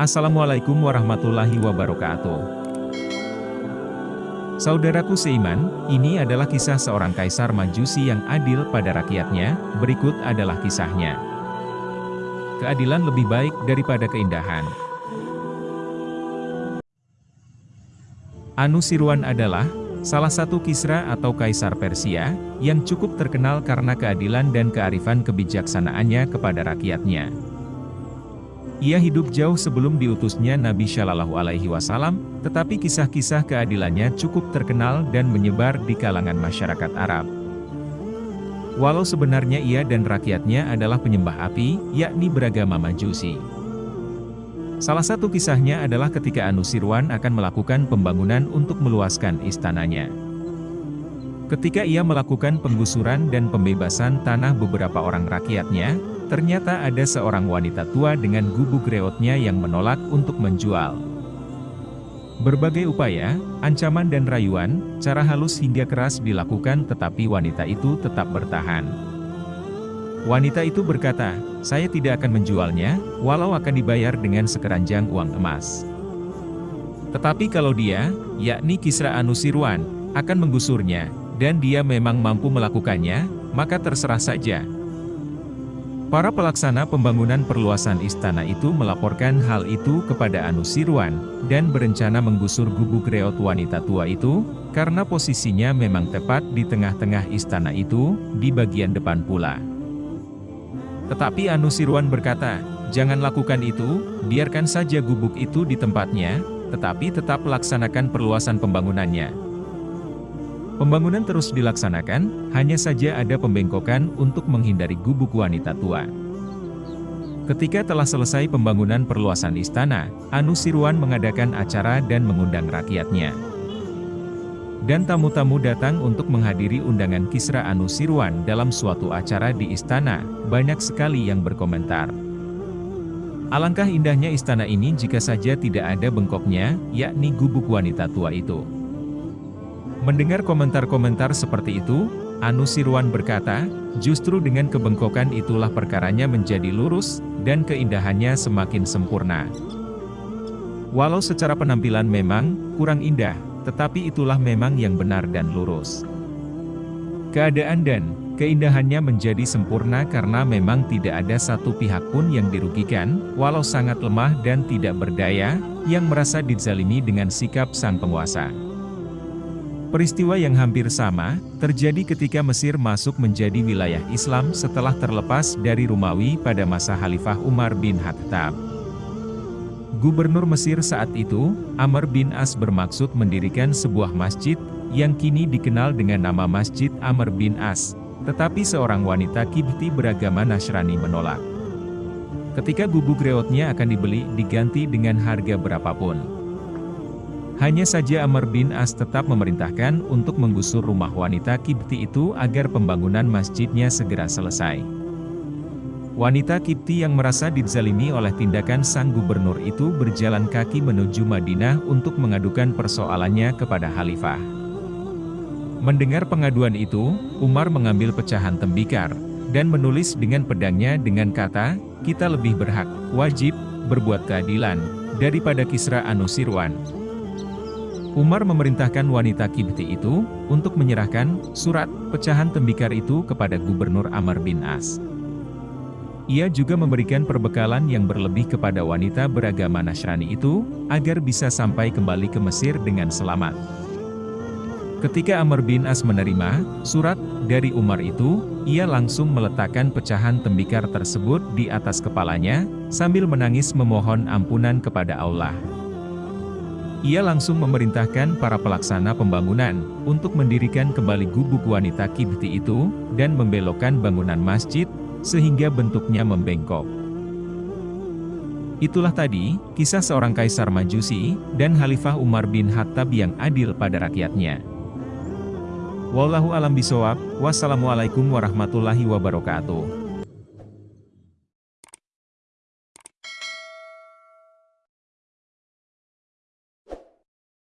Assalamualaikum warahmatullahi wabarakatuh. Saudaraku seiman, ini adalah kisah seorang kaisar majusi yang adil pada rakyatnya, berikut adalah kisahnya. Keadilan lebih baik daripada keindahan. Anusirwan adalah salah satu kisra atau kaisar Persia, yang cukup terkenal karena keadilan dan kearifan kebijaksanaannya kepada rakyatnya. Ia hidup jauh sebelum diutusnya Nabi Shallallahu Alaihi Wasallam, tetapi kisah-kisah keadilannya cukup terkenal dan menyebar di kalangan masyarakat Arab. Walau sebenarnya ia dan rakyatnya adalah penyembah api, yakni beragama Majusi. Salah satu kisahnya adalah ketika Anusirwan akan melakukan pembangunan untuk meluaskan istananya. Ketika ia melakukan penggusuran dan pembebasan tanah beberapa orang rakyatnya, Ternyata ada seorang wanita tua dengan gubuk reotnya yang menolak untuk menjual. Berbagai upaya, ancaman dan rayuan, cara halus hingga keras dilakukan tetapi wanita itu tetap bertahan. Wanita itu berkata, saya tidak akan menjualnya, walau akan dibayar dengan sekeranjang uang emas. Tetapi kalau dia, yakni Kisra Anusirwan, akan menggusurnya, dan dia memang mampu melakukannya, maka terserah saja, Para pelaksana pembangunan perluasan istana itu melaporkan hal itu kepada Anusirwan, dan berencana menggusur gubuk reot wanita tua itu, karena posisinya memang tepat di tengah-tengah istana itu, di bagian depan pula. Tetapi Anusirwan berkata, jangan lakukan itu, biarkan saja gubuk itu di tempatnya, tetapi tetap laksanakan perluasan pembangunannya. Pembangunan terus dilaksanakan, hanya saja ada pembengkokan untuk menghindari gubuk wanita tua. Ketika telah selesai pembangunan perluasan istana, Anusirwan mengadakan acara dan mengundang rakyatnya. Dan tamu-tamu datang untuk menghadiri undangan Kisra Anusirwan dalam suatu acara di istana, banyak sekali yang berkomentar. Alangkah indahnya istana ini jika saja tidak ada bengkoknya, yakni gubuk wanita tua itu. Mendengar komentar-komentar seperti itu, Anusirwan berkata, justru dengan kebengkokan itulah perkaranya menjadi lurus, dan keindahannya semakin sempurna. Walau secara penampilan memang kurang indah, tetapi itulah memang yang benar dan lurus. Keadaan dan keindahannya menjadi sempurna karena memang tidak ada satu pihak pun yang dirugikan, walau sangat lemah dan tidak berdaya, yang merasa dizalimi dengan sikap sang penguasa. Peristiwa yang hampir sama, terjadi ketika Mesir masuk menjadi wilayah Islam setelah terlepas dari Romawi pada masa Khalifah Umar bin Khattab. Gubernur Mesir saat itu, Amr bin As bermaksud mendirikan sebuah masjid, yang kini dikenal dengan nama Masjid Amr bin As, tetapi seorang wanita Kibti beragama Nasrani menolak. Ketika gubuk reotnya akan dibeli diganti dengan harga berapapun. Hanya saja Amr bin As tetap memerintahkan untuk menggusur rumah wanita Kipti itu agar pembangunan masjidnya segera selesai. Wanita Kipti yang merasa dizalimi oleh tindakan sang gubernur itu berjalan kaki menuju Madinah untuk mengadukan persoalannya kepada Khalifah. Mendengar pengaduan itu, Umar mengambil pecahan tembikar, dan menulis dengan pedangnya dengan kata, kita lebih berhak, wajib, berbuat keadilan, daripada Kisra Anusirwan, Umar memerintahkan wanita Kibti itu, untuk menyerahkan surat pecahan tembikar itu kepada Gubernur Amr bin As. Ia juga memberikan perbekalan yang berlebih kepada wanita beragama Nasrani itu, agar bisa sampai kembali ke Mesir dengan selamat. Ketika Amr bin As menerima surat dari Umar itu, ia langsung meletakkan pecahan tembikar tersebut di atas kepalanya, sambil menangis memohon ampunan kepada Allah. Ia langsung memerintahkan para pelaksana pembangunan, untuk mendirikan kembali gubuk wanita Kibti itu, dan membelokkan bangunan masjid, sehingga bentuknya membengkok. Itulah tadi, kisah seorang kaisar majusi, dan Khalifah Umar bin Khattab yang adil pada rakyatnya. Wallahu alam bisawab, wassalamualaikum warahmatullahi wabarakatuh.